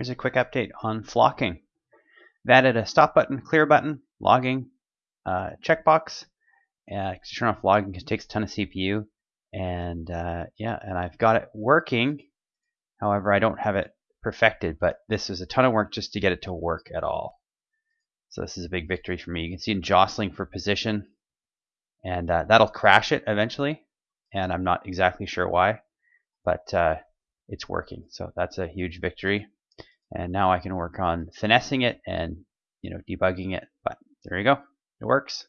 Here's a quick update on flocking. I've added a stop button, clear button, logging, uh, checkbox. Uh, turn off logging because it takes a ton of CPU, and uh, yeah, and I've got it working. However, I don't have it perfected, but this is a ton of work just to get it to work at all. So this is a big victory for me. You can see in jostling for position, and uh, that'll crash it eventually, and I'm not exactly sure why, but uh, it's working. So that's a huge victory. And now I can work on finessing it and you know debugging it. But there you go, it works.